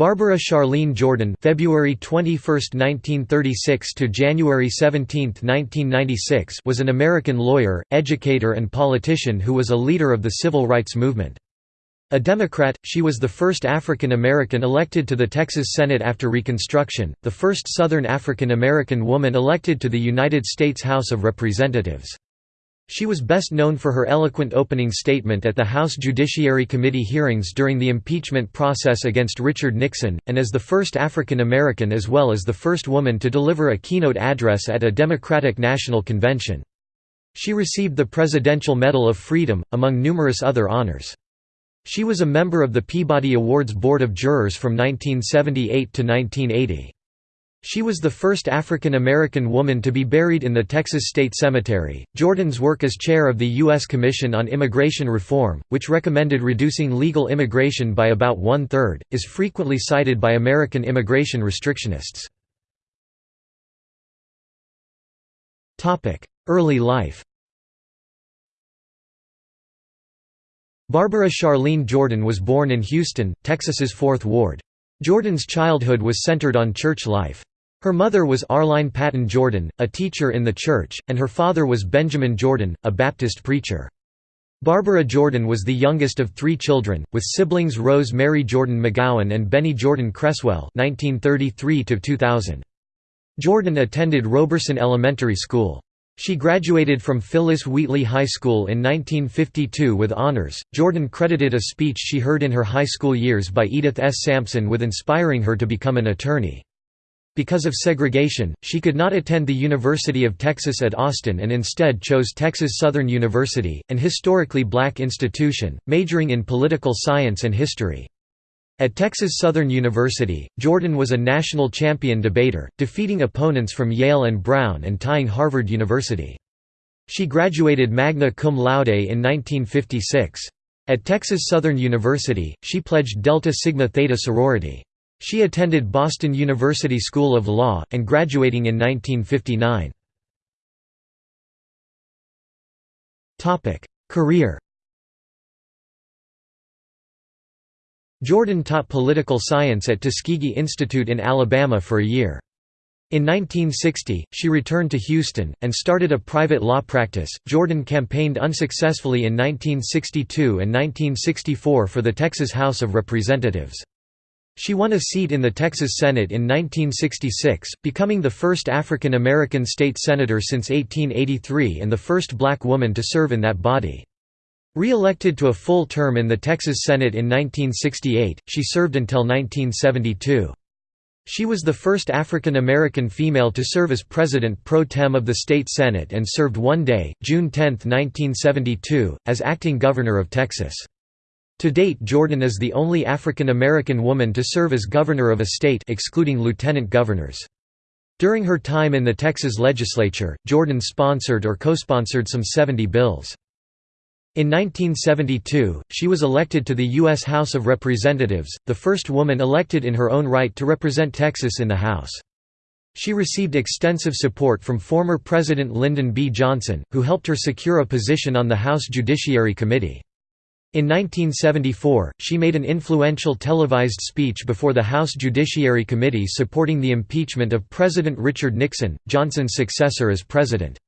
Barbara Charlene Jordan February 21, 1936 to January 17, 1996 was an American lawyer, educator and politician who was a leader of the civil rights movement. A Democrat, she was the first African American elected to the Texas Senate after Reconstruction, the first Southern African American woman elected to the United States House of Representatives. She was best known for her eloquent opening statement at the House Judiciary Committee hearings during the impeachment process against Richard Nixon, and as the first African American as well as the first woman to deliver a keynote address at a Democratic National Convention. She received the Presidential Medal of Freedom, among numerous other honors. She was a member of the Peabody Awards Board of Jurors from 1978 to 1980. She was the first African American woman to be buried in the Texas State Cemetery. Jordan's work as chair of the U.S. Commission on Immigration Reform, which recommended reducing legal immigration by about one third, is frequently cited by American immigration restrictionists. Early life Barbara Charlene Jordan was born in Houston, Texas's Fourth Ward. Jordan's childhood was centered on church life. Her mother was Arline Patton Jordan, a teacher in the church, and her father was Benjamin Jordan, a Baptist preacher. Barbara Jordan was the youngest of three children, with siblings Rose Mary Jordan McGowan and Benny Jordan Cresswell 1933 Jordan attended Roberson Elementary School. She graduated from Phyllis Wheatley High School in 1952 with honors. Jordan credited a speech she heard in her high school years by Edith S. Sampson with inspiring her to become an attorney. Because of segregation, she could not attend the University of Texas at Austin and instead chose Texas Southern University, an historically black institution, majoring in political science and history. At Texas Southern University, Jordan was a national champion debater, defeating opponents from Yale and Brown and tying Harvard University. She graduated magna cum laude in 1956. At Texas Southern University, she pledged Delta Sigma Theta sorority. She attended Boston University School of Law, and graduating in 1959. Career Jordan taught political science at Tuskegee Institute in Alabama for a year. In 1960, she returned to Houston, and started a private law practice. Jordan campaigned unsuccessfully in 1962 and 1964 for the Texas House of Representatives. She won a seat in the Texas Senate in 1966, becoming the first African American state senator since 1883 and the first black woman to serve in that body. Re-elected to a full term in the Texas Senate in 1968, she served until 1972. She was the first African American female to serve as president pro tem of the state Senate and served one day, June 10, 1972, as acting governor of Texas. To date Jordan is the only African American woman to serve as governor of a state excluding lieutenant governors. During her time in the Texas legislature, Jordan sponsored or co-sponsored some 70 bills. In 1972, she was elected to the U.S. House of Representatives, the first woman elected in her own right to represent Texas in the House. She received extensive support from former President Lyndon B. Johnson, who helped her secure a position on the House Judiciary Committee. In 1974, she made an influential televised speech before the House Judiciary Committee supporting the impeachment of President Richard Nixon, Johnson's successor as president.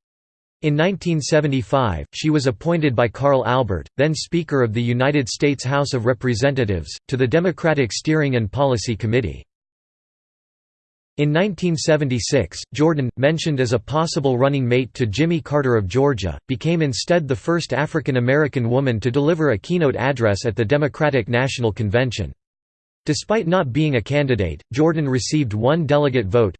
In 1975, she was appointed by Carl Albert, then Speaker of the United States House of Representatives, to the Democratic Steering and Policy Committee. In 1976, Jordan, mentioned as a possible running mate to Jimmy Carter of Georgia, became instead the first African American woman to deliver a keynote address at the Democratic National Convention. Despite not being a candidate, Jordan received one delegate vote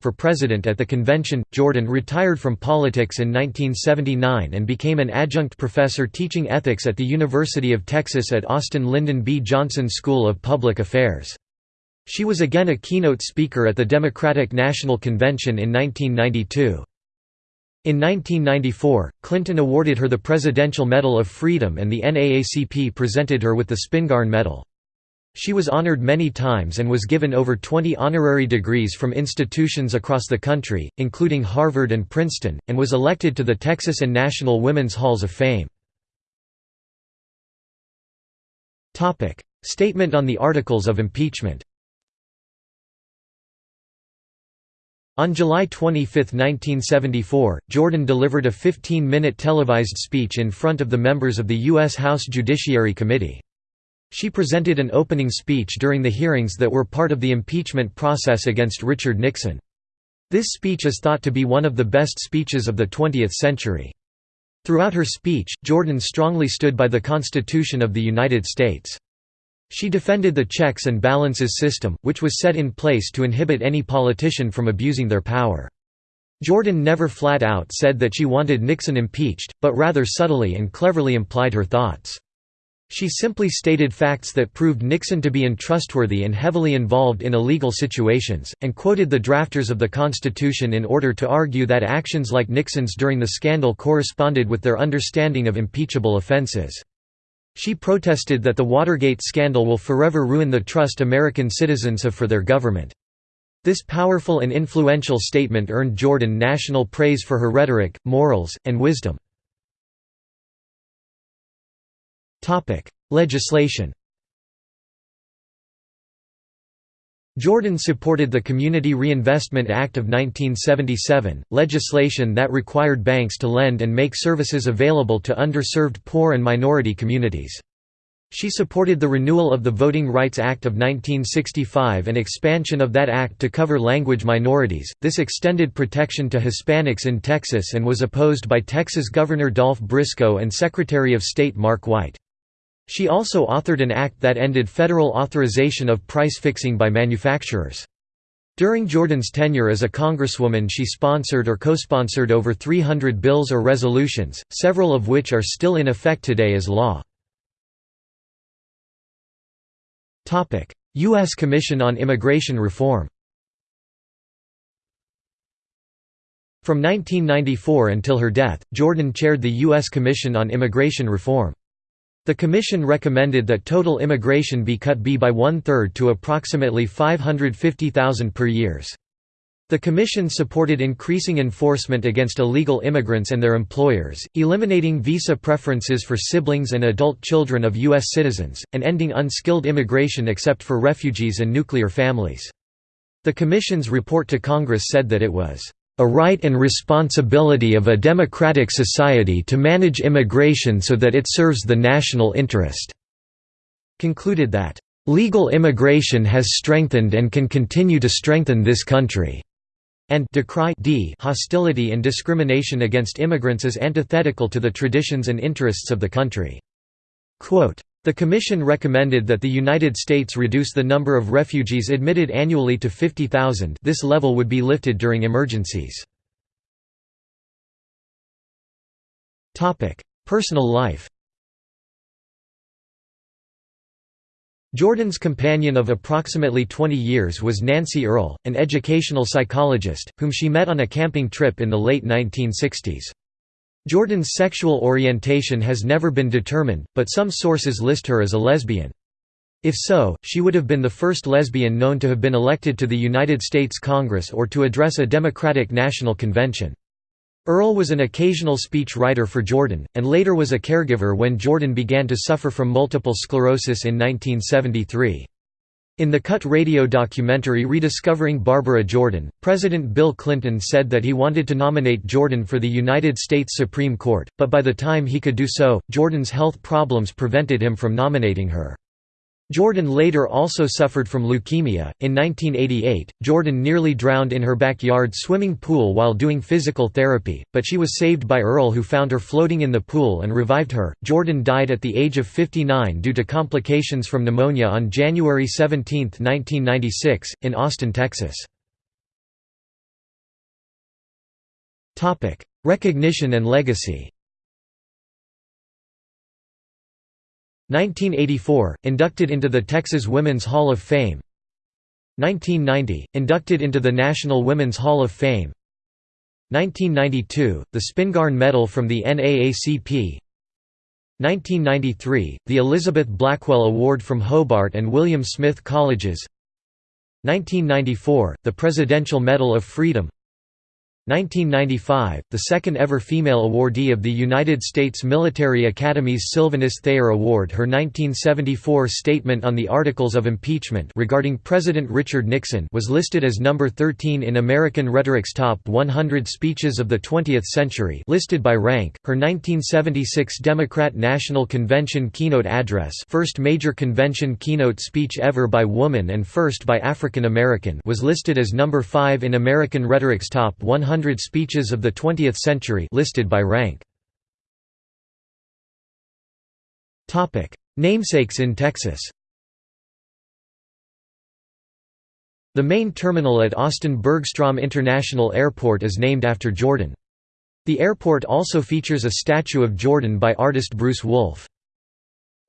for president at the convention. Jordan retired from politics in 1979 and became an adjunct professor teaching ethics at the University of Texas at Austin Lyndon B. Johnson School of Public Affairs. She was again a keynote speaker at the Democratic National Convention in 1992. In 1994, Clinton awarded her the Presidential Medal of Freedom and the NAACP presented her with the Spingarn Medal. She was honored many times and was given over 20 honorary degrees from institutions across the country, including Harvard and Princeton, and was elected to the Texas and National Women's Halls of Fame. Statement on the Articles of Impeachment On July 25, 1974, Jordan delivered a 15-minute televised speech in front of the members of the U.S. House Judiciary Committee. She presented an opening speech during the hearings that were part of the impeachment process against Richard Nixon. This speech is thought to be one of the best speeches of the 20th century. Throughout her speech, Jordan strongly stood by the Constitution of the United States. She defended the checks and balances system, which was set in place to inhibit any politician from abusing their power. Jordan never flat out said that she wanted Nixon impeached, but rather subtly and cleverly implied her thoughts. She simply stated facts that proved Nixon to be untrustworthy and heavily involved in illegal situations, and quoted the drafters of the Constitution in order to argue that actions like Nixon's during the scandal corresponded with their understanding of impeachable offenses. She protested that the Watergate scandal will forever ruin the trust American citizens have for their government. This powerful and influential statement earned Jordan national praise for her rhetoric, morals, and wisdom. Legislation Jordan supported the Community Reinvestment Act of 1977, legislation that required banks to lend and make services available to underserved poor and minority communities. She supported the renewal of the Voting Rights Act of 1965 and expansion of that act to cover language minorities. This extended protection to Hispanics in Texas and was opposed by Texas Governor Dolph Briscoe and Secretary of State Mark White. She also authored an act that ended federal authorization of price fixing by manufacturers. During Jordan's tenure as a congresswoman she sponsored or co-sponsored over 300 bills or resolutions, several of which are still in effect today as law. U.S. Commission on Immigration Reform From 1994 until her death, Jordan chaired the U.S. Commission on Immigration Reform. The Commission recommended that total immigration be cut by one-third to approximately 550,000 per years. The Commission supported increasing enforcement against illegal immigrants and their employers, eliminating visa preferences for siblings and adult children of U.S. citizens, and ending unskilled immigration except for refugees and nuclear families. The Commission's report to Congress said that it was a right and responsibility of a democratic society to manage immigration so that it serves the national interest", concluded that, "...legal immigration has strengthened and can continue to strengthen this country." and decry d hostility and discrimination against immigrants as antithetical to the traditions and interests of the country. Quote, the Commission recommended that the United States reduce the number of refugees admitted annually to 50,000 this level would be lifted during emergencies. Personal life Jordan's companion of approximately 20 years was Nancy Earle, an educational psychologist, whom she met on a camping trip in the late 1960s. Jordan's sexual orientation has never been determined, but some sources list her as a lesbian. If so, she would have been the first lesbian known to have been elected to the United States Congress or to address a Democratic National Convention. Earle was an occasional speech writer for Jordan, and later was a caregiver when Jordan began to suffer from multiple sclerosis in 1973. In the Cut radio documentary Rediscovering Barbara Jordan, President Bill Clinton said that he wanted to nominate Jordan for the United States Supreme Court, but by the time he could do so, Jordan's health problems prevented him from nominating her. Jordan later also suffered from leukemia. In 1988, Jordan nearly drowned in her backyard swimming pool while doing physical therapy, but she was saved by Earle, who found her floating in the pool and revived her. Jordan died at the age of 59 due to complications from pneumonia on January 17, 1996, in Austin, Texas. Recognition and legacy. 1984 – Inducted into the Texas Women's Hall of Fame. 1990 – Inducted into the National Women's Hall of Fame. 1992 – The Spingarn Medal from the NAACP 1993 – The Elizabeth Blackwell Award from Hobart and William Smith Colleges. 1994 – The Presidential Medal of Freedom 1995, the second ever female awardee of the United States Military Academy's Sylvanus Thayer Award. Her 1974 statement on the Articles of Impeachment regarding President Richard Nixon was listed as number 13 in American Rhetoric's Top 100 Speeches of the 20th Century listed by rank, her 1976 Democrat National Convention keynote address first major convention keynote speech ever by woman and first by African American was listed as number 5 in American Rhetoric's Top 100 100 Speeches of the 20th Century listed by rank. Topic: Namesakes in Texas The main terminal at Austin Bergstrom International Airport is named after Jordan. The airport also features a statue of Jordan by artist Bruce Wolfe.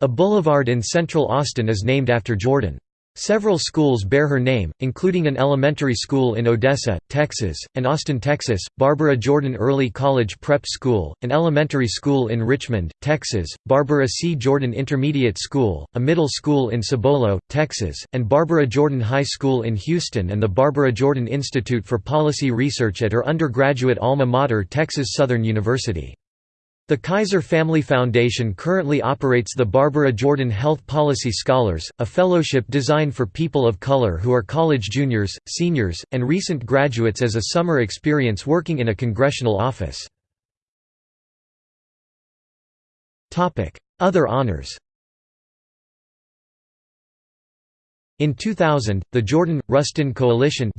A boulevard in central Austin is named after Jordan. Several schools bear her name, including an elementary school in Odessa, Texas, and Austin, Texas, Barbara Jordan Early College Prep School, an elementary school in Richmond, Texas, Barbara C. Jordan Intermediate School, a middle school in Cibolo, Texas, and Barbara Jordan High School in Houston and the Barbara Jordan Institute for Policy Research at her undergraduate alma mater Texas Southern University. The Kaiser Family Foundation currently operates the Barbara Jordan Health Policy Scholars, a fellowship designed for people of color who are college juniors, seniors, and recent graduates as a summer experience working in a congressional office. Other honors In 2000, the Jordan-Rustin Coalition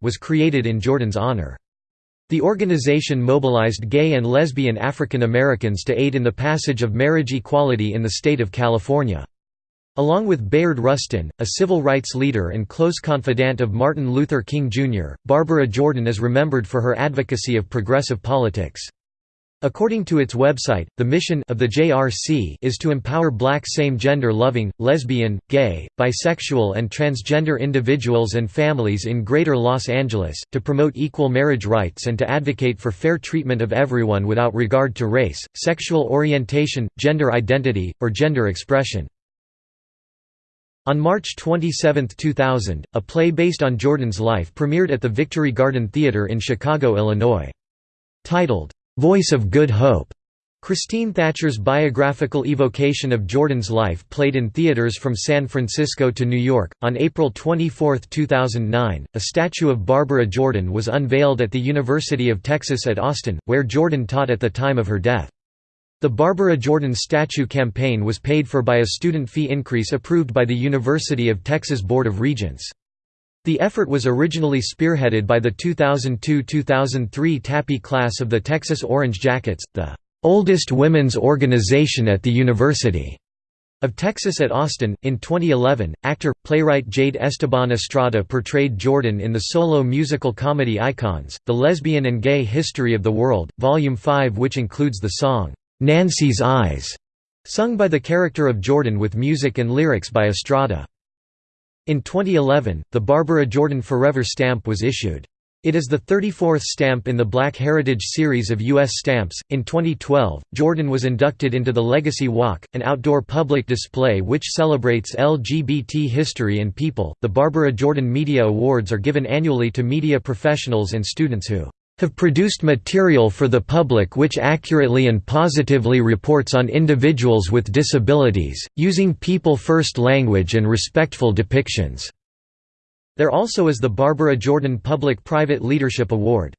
was created in Jordan's honor. The organization mobilized gay and lesbian African Americans to aid in the passage of marriage equality in the state of California. Along with Bayard Rustin, a civil rights leader and close confidant of Martin Luther King Jr., Barbara Jordan is remembered for her advocacy of progressive politics. According to its website, the mission of the JRC is to empower black same-gender loving, lesbian, gay, bisexual and transgender individuals and families in Greater Los Angeles, to promote equal marriage rights and to advocate for fair treatment of everyone without regard to race, sexual orientation, gender identity, or gender expression. On March 27, 2000, a play based on Jordan's life premiered at the Victory Garden Theater in Chicago, Illinois. Titled, Voice of Good Hope. Christine Thatcher's biographical evocation of Jordan's life played in theaters from San Francisco to New York. On April 24, 2009, a statue of Barbara Jordan was unveiled at the University of Texas at Austin, where Jordan taught at the time of her death. The Barbara Jordan statue campaign was paid for by a student fee increase approved by the University of Texas Board of Regents. The effort was originally spearheaded by the 2002–2003 TAPI class of the Texas Orange Jackets, the oldest women's organization at the University of Texas at Austin. In 2011, actor, playwright Jade Esteban Estrada portrayed Jordan in the solo musical comedy Icons, The Lesbian and Gay History of the World, Volume 5 which includes the song, "'Nancy's Eyes' sung by the character of Jordan with music and lyrics by Estrada. In 2011, the Barbara Jordan Forever stamp was issued. It is the 34th stamp in the Black Heritage series of U.S. stamps. In 2012, Jordan was inducted into the Legacy Walk, an outdoor public display which celebrates LGBT history and people. The Barbara Jordan Media Awards are given annually to media professionals and students who have produced material for the public which accurately and positively reports on individuals with disabilities, using people-first language and respectful depictions." There also is the Barbara Jordan Public-Private Leadership Award.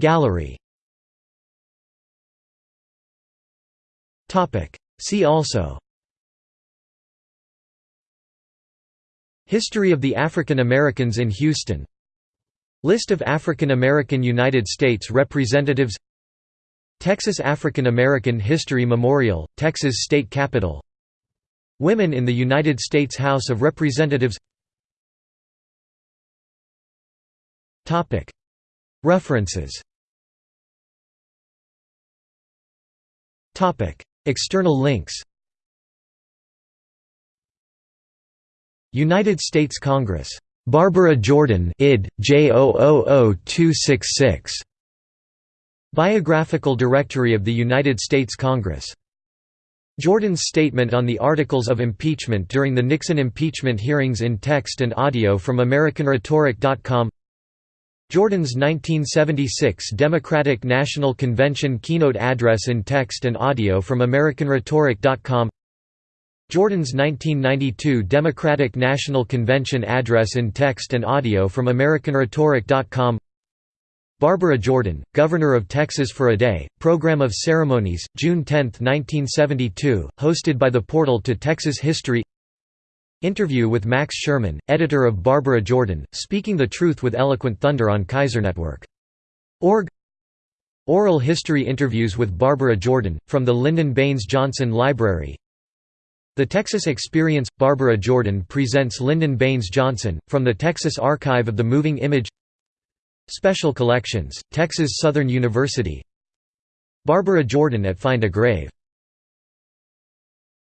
Gallery See also History of the African Americans in Houston. List of African American United States representatives. Texas African American History Memorial, Texas State Capitol. Women in the United States House of Representatives. References. External links United States Congress. Barbara Jordan id. J000266. Biographical Directory of the United States Congress Jordan's statement on the articles of impeachment during the Nixon impeachment hearings in text and audio from AmericanRhetoric.com Jordan's 1976 Democratic National Convention keynote address in text and audio from AmericanRhetoric.com Jordan's 1992 Democratic National Convention address in text and audio from AmericanRhetoric.com Barbara Jordan, Governor of Texas for a Day, Program of Ceremonies, June 10, 1972, hosted by the Portal to Texas History. Interview with Max Sherman, editor of Barbara Jordan, Speaking the Truth with Eloquent Thunder on KaiserNetwork. Org. Oral History Interviews with Barbara Jordan, from the Lyndon Baines Johnson Library The Texas Experience – Barbara Jordan presents Lyndon Baines Johnson, from the Texas Archive of the Moving Image. Special Collections, Texas Southern University. Barbara Jordan at Find a Grave